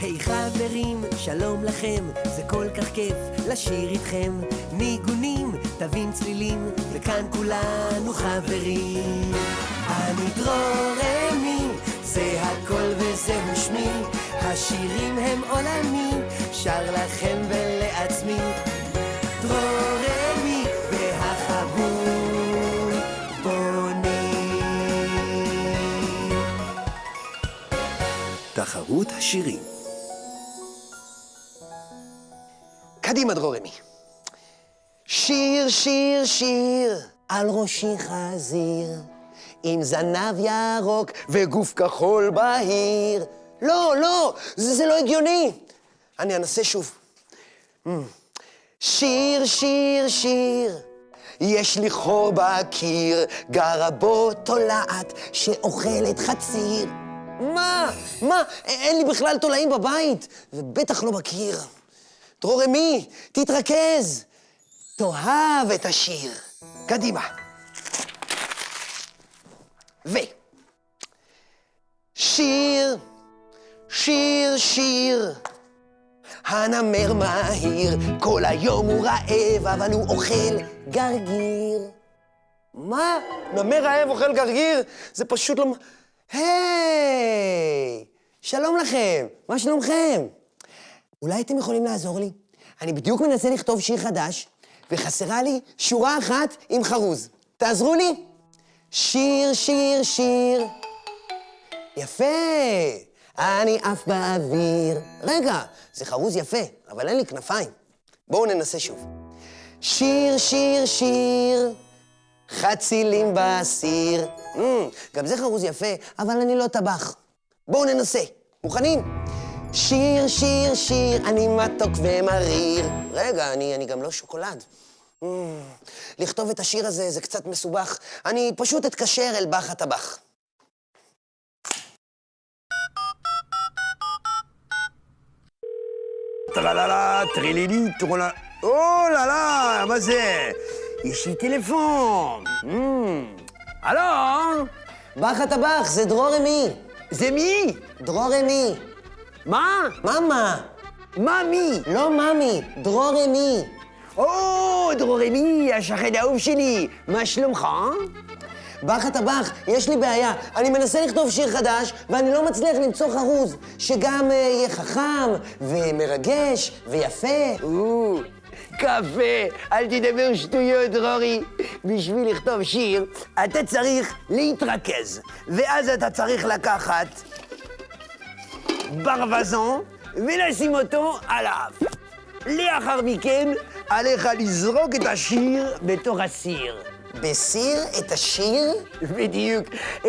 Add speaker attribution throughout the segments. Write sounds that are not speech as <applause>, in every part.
Speaker 1: היי חברים, שלום לכם, זה כל כך כיף לשיר איתכם. ניגונים, תווים צלילים, וכאן כולנו חברים. אני דרורמי, זה הכל וזהו שמי, השירים הם עולמי, שר לכם ולעצמי. דרורמי והחבול בונים.
Speaker 2: תחרות השירים. קדימה, דרורמי. שיר, שיר, שיר, על ראשי חזיר, עם זנב ירוק וגוף כחול בהיר. לא, לא, זה, זה לא הגיוני. אני אנסה שוב. Mm. שיר, שיר, שיר, יש לי חור בקיר, גרה בו תולעת שאוכלת חציר. מה? מה? אין לי בכלל תולעים בבית, ובטח לא בקיר. דרורמי, תתרכז. תאהב את השיר. קדימה. ו... שיר, שיר, שיר. הנמר מהיר, כל היום הוא רעב, אבל הוא אוכל גרגיר. מה? נמר רעב אוכל גרגיר? זה פשוט לא... היי! שלום לכם, מה שלומכם? אולי אתם יכולים לעזור לי? אני בדיוק מנסה לכתוב שיר חדש, וחסרה לי שורה אחת עם חרוז. תעזרו לי. שיר, שיר, שיר. יפה. אני עף באוויר. רגע, זה חרוז יפה, אבל אין לי כנפיים. בואו ננסה שוב. שיר, שיר, שיר, חצילים בסיר. Mm, גם זה חרוז יפה, אבל אני לא טבח. בואו ננסה. מוכנים? שיר, שיר, שיר, אני מתוק ומריר. רגע, אני, אני גם לא שוקולד. Mm, לכתוב את השיר הזה זה קצת מסובך. אני פשוט אתקשר אל בח הטבח.
Speaker 3: טרללה, טרילילי, טרולה... או là là, מה זה? יש לי טלפון. הלו?
Speaker 2: בח הטבח, זה דרורמי.
Speaker 3: זה מי?
Speaker 2: דרורמי.
Speaker 3: מה?
Speaker 2: מאמה.
Speaker 3: מה מי?
Speaker 2: לא מאמי, דרורמי.
Speaker 3: או, דרורמי, השכן האהוב שלי. מה שלומך?
Speaker 2: בח הטבח, יש לי בעיה. אני מנסה לכתוב שיר חדש, ואני לא מצליח למצוא חרוז שגם אה, יהיה חכם, ומרגש, ויפה.
Speaker 3: או, קפה, אל תדבר שטויות, דרורי. בשביל לכתוב שיר, אתה צריך להתרכז. ואז אתה צריך לקחת ברווזון ולשים אותו על האף. לאחר מכן, עליך לזרוק את השיר בתוך הסיר.
Speaker 2: בסיר את השיר?
Speaker 3: בדיוק,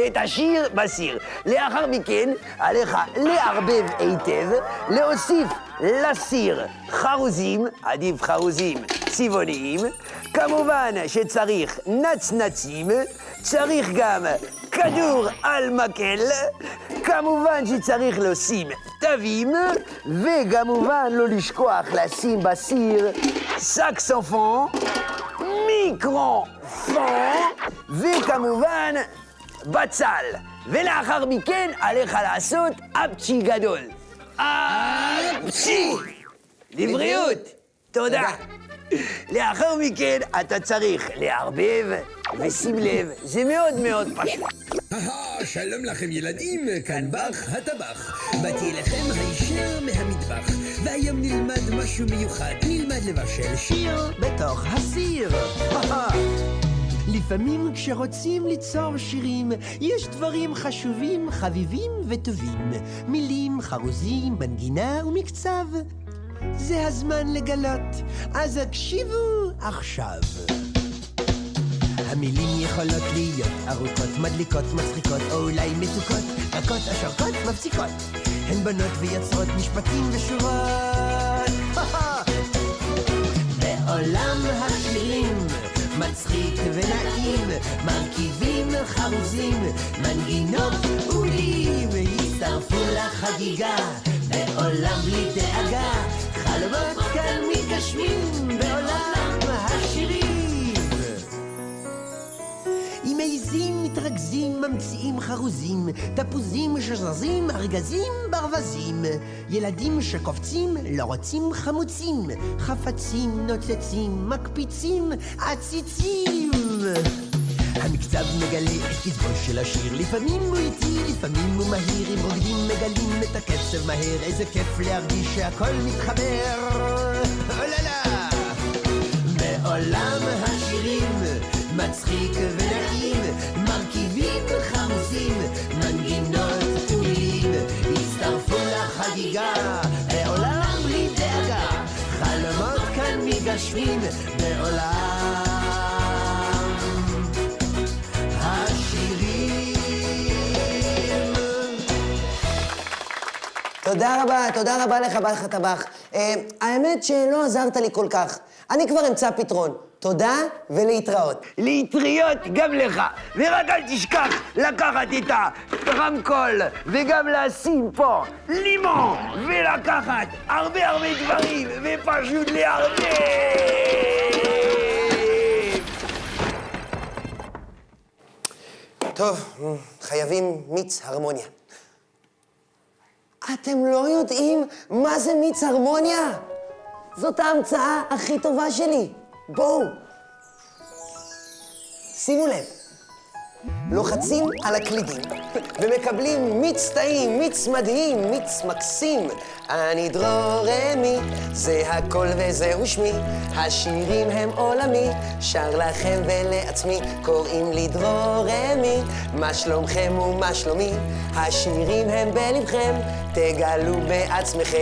Speaker 3: את השיר בסיר. לאחר מכן, עליך לערבב היטב, להוסיף לסיר חרוזים, עדיף חרוזים צבעוניים, כמובן שצריך נצנצים, צריך גם כדור על מקל, כמובן שצריך לשים תווים, וכמובן לא לשכוח לשים בסיר סקסופון, מיקרופון, וכמובן בצל. ולאחר מכן עליך לעשות אפצ'י גדול. אפצ'י! לבריאות! תודה. לאחר מכן אתה צריך לערבב, ושים לב, זה מאוד מאוד פשוט.
Speaker 4: שלום לכם ילדים, כאן בח הטבח. באתי אליכם הישר מהמטבח, והיום נלמד משהו מיוחד, נלמד לבשל שיר בתוך הסיר. לפעמים כשרוצים ליצור שירים, יש דברים חשובים, חביבים וטובים. מילים, חרוזים, מנגינה ומקצב. זה הזמן לגלות, אז הקשיבו עכשיו. המילים יכולות להיות ארוכות, מדליקות, מצחיקות, או אולי מתוקות, רכות, השרקות, מפסיקות. הן בונות ויוצרות משפטים ושורות. <laughs> בעולם השירים מצחיק ונעים, מרכיבים חרוזים, מנגינות ומילים, הצטרפו לחגיגה,
Speaker 1: מנגזים, ממציאים חרוזים, תפוזים שזזים, ארגזים, ברווזים. ילדים שקופצים, לא רוצים חמוצים, חפצים נוצצים, מקפיצים, עציצים. המקצב מגלה את קצבו של השיר, לפעמים הוא איטי, לפעמים הוא מהיר, אם רוקדים מגלים את הקצב מהר, איזה כיף להרגיש שהכל מתחבר. אוללה! בעולם השירים מצחיק ונעים,
Speaker 2: תודה רבה, תודה רבה לך, בעל הטבח. אה, האמת שלא עזרת לי כל כך. אני כבר אמצא פתרון. תודה ולהתראות.
Speaker 3: לאטריות גם לך, ורק אל תשכח לקחת את הרמקול וגם לשים פה לימון ולקחת הרבה הרבה דברים ופשוט לערבב.
Speaker 2: טוב, חייבים מיץ הרמוניה. אתם לא יודעים מה זה מיץ הרמוניה? זאת ההמצאה הכי טובה שלי. בואו. שימו לב, לוחצים על הקלידים ומקבלים מיץ טעים, מיץ מדהים, מיץ מקסים. אני דרור רמי, זה הכל וזהו שמי. השירים הם עולמי, שר לכם ולעצמי. קוראים לי דרור רמי, מה שלומכם ומה שלומי? השירים הם בלבכם, תגלו בעצמכם.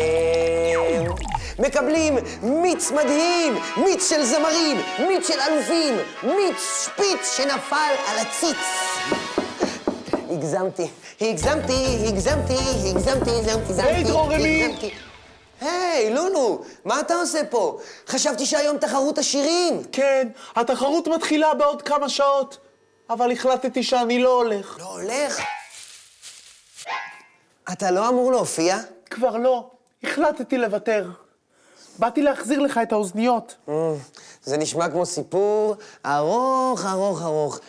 Speaker 2: מקבלים מיץ מדהים, מיץ של זמרים, מיץ של אלופים, מיץ שפיץ שנפל על הציץ. הגזמתי, הגזמתי, הגזמתי, הגזמתי, הגזמתי, הגזמתי.
Speaker 5: היי.
Speaker 2: הגזמתי. היי, לולו, מה אתה עושה פה? חשבתי שהיום תחרות השירים.
Speaker 5: כן, התחרות מתחילה בעוד כמה שעות, אבל החלטתי שאני לא הולך.
Speaker 2: לא הולך? אתה לא אמור להופיע?
Speaker 5: כבר לא, החלטתי לוותר. באתי להחזיר לך את האוזניות.
Speaker 2: Mm, זה נשמע כמו סיפור ארוך, ארוך, ארוך.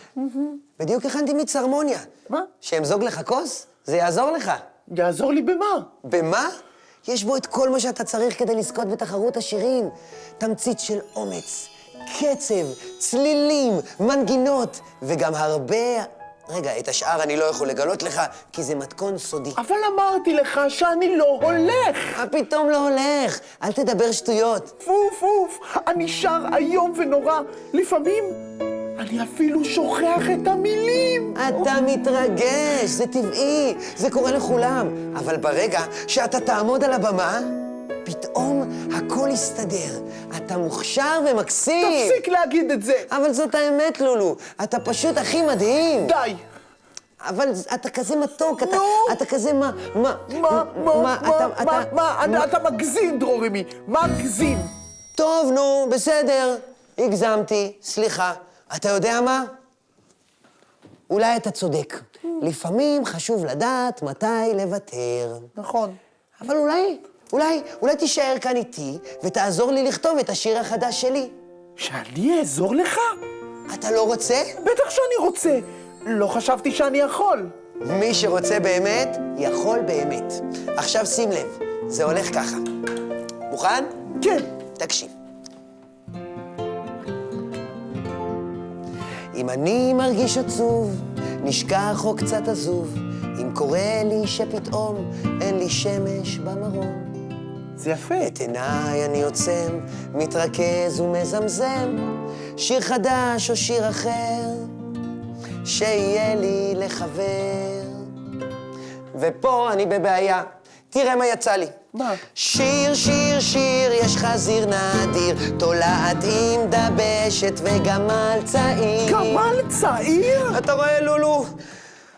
Speaker 2: בדיוק הכנתי מיץ הרמוניה.
Speaker 5: מה?
Speaker 2: שאמזוג לך כוס? זה יעזור לך.
Speaker 5: יעזור לי במה?
Speaker 2: במה? יש בו את כל מה שאתה צריך כדי לזכות בתחרות השירים. תמצית של אומץ, קצב, צלילים, מנגינות, וגם הרבה... רגע, את השאר אני לא יכול לגלות לך, כי זה מתכון סודי.
Speaker 5: אבל אמרתי לך שאני לא הולך.
Speaker 2: מה פתאום לא הולך? אל תדבר שטויות.
Speaker 5: פוף, פוף, אני שר איום ונורא. לפעמים אני אפילו שוכח את המילים.
Speaker 2: אתה מתרגש, זה טבעי, זה קורה לכולם. אבל ברגע שאתה תעמוד על הבמה, פתאום הכל יסתדר. אתה מוכשר ומקסים.
Speaker 5: תפסיק להגיד את זה.
Speaker 2: אבל זאת האמת, לולו. אתה פשוט הכי מדהים.
Speaker 5: די.
Speaker 2: אבל אתה כזה מתוק, אתה,
Speaker 5: נו.
Speaker 2: אתה כזה מה... מה...
Speaker 5: מה, מה, מה,
Speaker 2: אתה-
Speaker 5: מה,
Speaker 2: אתה-
Speaker 5: מה, אתה- אתה מגזים, דרורמי, מגזים.
Speaker 2: טוב, נו, בסדר. הגזמתי, סליחה. אתה יודע מה? אולי אתה צודק. לפעמים חשוב לדעת מתי לוותר.
Speaker 5: נכון.
Speaker 2: אבל אולי, אולי, אולי תישאר כאן איתי ותעזור לי לכתוב את השיר החדש שלי.
Speaker 5: שאני אעזור לך?
Speaker 2: אתה לא רוצה?
Speaker 5: בטח שאני רוצה. לא חשבתי שאני יכול.
Speaker 2: מי שרוצה באמת, יכול באמת. עכשיו שים לב, זה הולך ככה. מוכן?
Speaker 5: כן.
Speaker 2: תקשיב. אם אני מרגיש עצוב, נשכח או קצת עזוב, אם קורה לי שפתאום אין לי שמש במרום.
Speaker 5: זה יפה.
Speaker 2: את עיניי אני עוצם, מתרכז ומזמזם, שיר חדש או שיר אחר, שיהיה לי לחבר. ופה אני בבעיה, תראה מה יצא לי.
Speaker 5: מה?
Speaker 2: שיר, שיר, שיר, יש חזיר נדיר, תולעת עם דבשת וגמל צעיר.
Speaker 5: גמל צעיר?
Speaker 2: אתה רואה, לולו?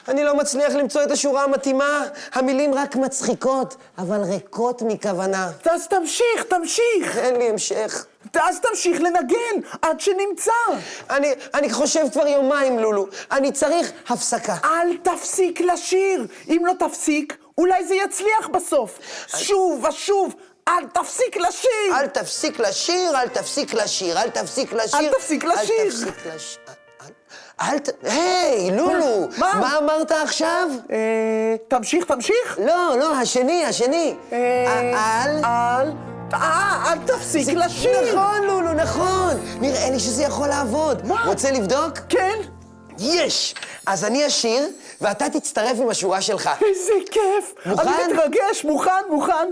Speaker 2: אני לא מצליח למצוא את השורה המתאימה. המילים רק מצחיקות, אבל ריקות מכוונה.
Speaker 5: אז תמשיך, תמשיך.
Speaker 2: אין לי המשך.
Speaker 5: אז תמשיך לנגן עד שנמצא.
Speaker 2: אני, אני חושב כבר יומיים, לולו. אני צריך הפסקה.
Speaker 5: אל תפסיק לשיר. אם לא תפסיק, אולי זה יצליח בסוף. שוב ושוב, אל תפסיק לשיר.
Speaker 2: אל תפסיק לשיר, אל תפסיק לשיר, אל תפסיק לשיר.
Speaker 5: אל תפסיק לשיר.
Speaker 2: אל תפסיק לש... אל- ת... היי, לולו!
Speaker 5: מה?
Speaker 2: מה אמרת עכשיו?
Speaker 5: אה, תמשיך, תמשיך.
Speaker 2: לא, לא, השני, השני.
Speaker 5: אה,
Speaker 2: אל...
Speaker 5: אל... אה, אל תפסיק לשיר.
Speaker 2: נכון, לולו, נכון. נראה לי שזה יכול לעבוד.
Speaker 5: מה?
Speaker 2: רוצה לבדוק?
Speaker 5: כן.
Speaker 2: יש! אז אני אשיר, ואתה תצטרף עם השורה שלך.
Speaker 5: איזה כיף.
Speaker 2: מוכן?
Speaker 5: אני מתרגש, מוכן, מוכן.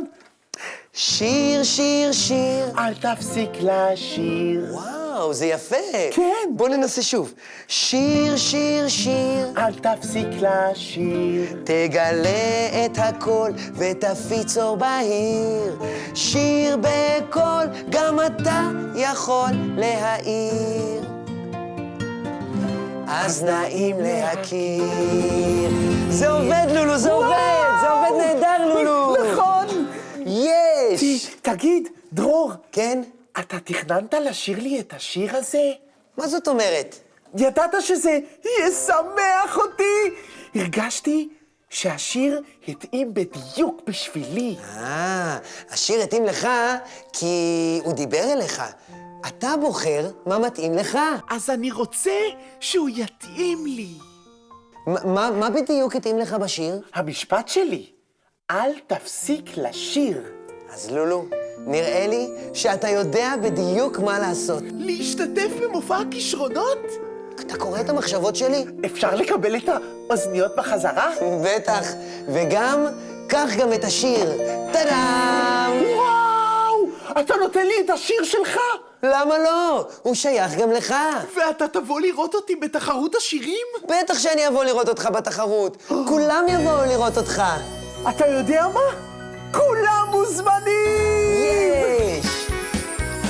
Speaker 2: שיר, שיר, שיר.
Speaker 5: אל תפסיק לשיר.
Speaker 2: וואו, זה יפה.
Speaker 5: כן.
Speaker 2: בוא ננסה שוב. שיר, שיר, שיר.
Speaker 5: אל תפסיק לשיר.
Speaker 2: תגלה את הכל ותפיץ אור בהיר. שיר בקול, גם אתה יכול להעיר. אז נעים להכיר. זה עובד, לולו, זה עובד! זה עובד נהדר, לולו!
Speaker 5: נכון.
Speaker 2: יש!
Speaker 5: תגיד, דרור,
Speaker 2: כן?
Speaker 5: אתה תכננת לשיר לי את השיר הזה?
Speaker 2: מה זאת אומרת?
Speaker 5: ידעת שזה ישמח אותי? הרגשתי שהשיר התאים בדיוק בשבילי.
Speaker 2: אה, השיר התאים לך כי הוא דיבר אליך. אתה בוחר מה מתאים לך.
Speaker 5: אז אני רוצה שהוא יתאים לי.
Speaker 2: מה, מה בדיוק התאים לך בשיר?
Speaker 5: המשפט שלי, אל תפסיק לשיר.
Speaker 2: אז לולו, נראה לי שאתה יודע בדיוק מה לעשות.
Speaker 5: להשתתף במופע הכישרונות?
Speaker 2: אתה קורא את המחשבות שלי?
Speaker 5: אפשר לקבל את האוזניות בחזרה?
Speaker 2: בטח. וגם, קח גם את השיר. טאדאם!
Speaker 5: וואו! אתה נותן לי את השיר שלך?
Speaker 2: למה לא? הוא שייך גם לך.
Speaker 5: ואתה תבוא לראות אותי בתחרות השירים?
Speaker 2: בטח שאני אבוא לראות אותך בתחרות. <gasps> כולם יבואו לראות אותך.
Speaker 5: אתה יודע מה? כולם מוזמנים!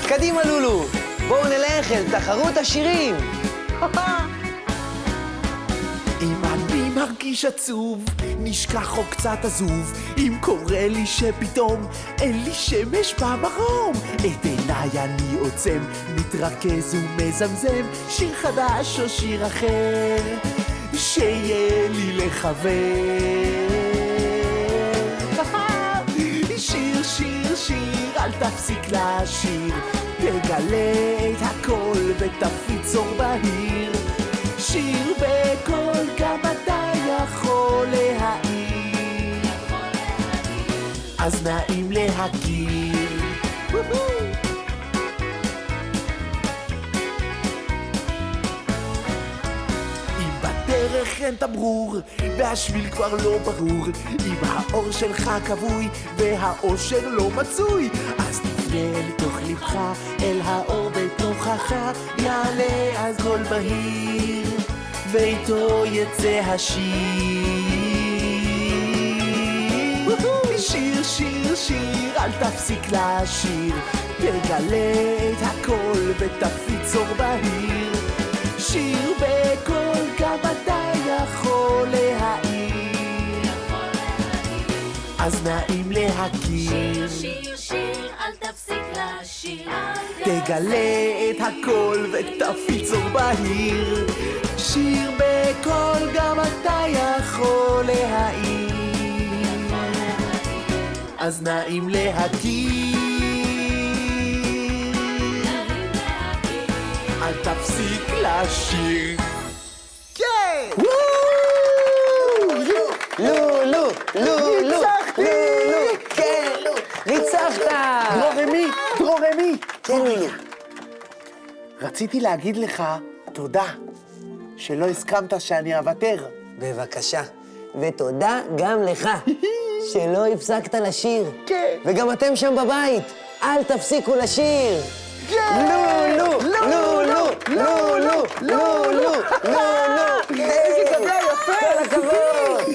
Speaker 2: קדימה, לולו. בואו נלך אל תחרות השירים. <laughs>
Speaker 5: אם אני מרגיש עצוב, נשכח או קצת עזוב, אם קורה לי שפתאום אין לי שמש במרום, את עיניי אני עוצם, מתרכז ומזמזם, שיר חדש או שיר אחר, שיהיה לי לחבר. <laughs> שיר, שיר, שיר, אל תפסיק לשיר, תגלה את הכל ותפיץ אור בהיר. שיר בקול, גם אתה יכול להעיר. אז נעים להכיר. אין תמרור, והשביל כבר לא ברור, אם האור שלך כבוי, והאושר לא מצוי, אז תפנה אל תוך לבך, אל האור בתוכך, יעלה אז קול בהיר, ואיתו יצא השיר. שיר, שיר, שיר, אל תפסיק לשיר, תגלה את הכל ותפיץ אור בהיר. שיר בקול, גם אתה יכול להעיר. אז נעים להכיר,
Speaker 6: שיר, שיר, אל תפסיק לשיר.
Speaker 5: תגלה את הכל ותפיץ אור בהיר. שיר בקול, גם אתה יכול להעיר. אז נעים להכיר. אל תפסיק לשיר.
Speaker 2: כן, לולו.
Speaker 5: רציתי להגיד לך תודה שלא הסכמת שאני אוותר.
Speaker 2: בבקשה. ותודה גם לך, שלא הפסקת לשיר.
Speaker 5: כן.
Speaker 2: וגם אתם שם בבית, אל תפסיקו לשיר. לולו, לולו, לולו, לולו, לולו.
Speaker 5: איזה גביע יפה.
Speaker 2: כל הכבוד.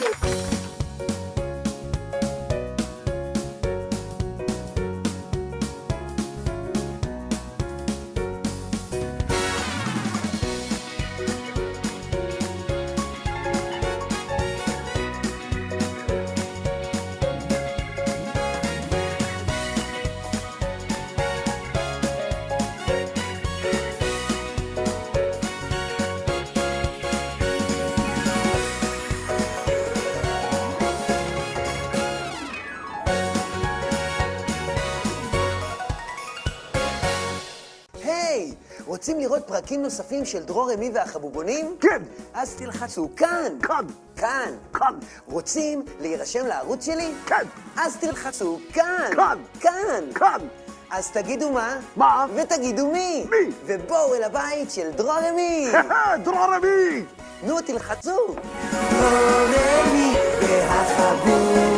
Speaker 2: רוצים לראות פרקים נוספים של דרור אמי והחבובונים?
Speaker 3: כן.
Speaker 2: אז תלחצו כאן.
Speaker 3: כאן.
Speaker 2: כאן.
Speaker 3: כאן.
Speaker 2: רוצים להירשם לערוץ שלי?
Speaker 3: כן.
Speaker 2: אז תלחצו כאן.
Speaker 3: כאן.
Speaker 2: כאן.
Speaker 3: כאן.
Speaker 2: אז תגידו מה?
Speaker 3: מה?
Speaker 2: ותגידו מי?
Speaker 3: מי?
Speaker 2: ובואו אל הבית של דרור אמי. <laughs>
Speaker 3: דרור אמי!
Speaker 2: נו, תלחצו. דרור אמי והחבובונים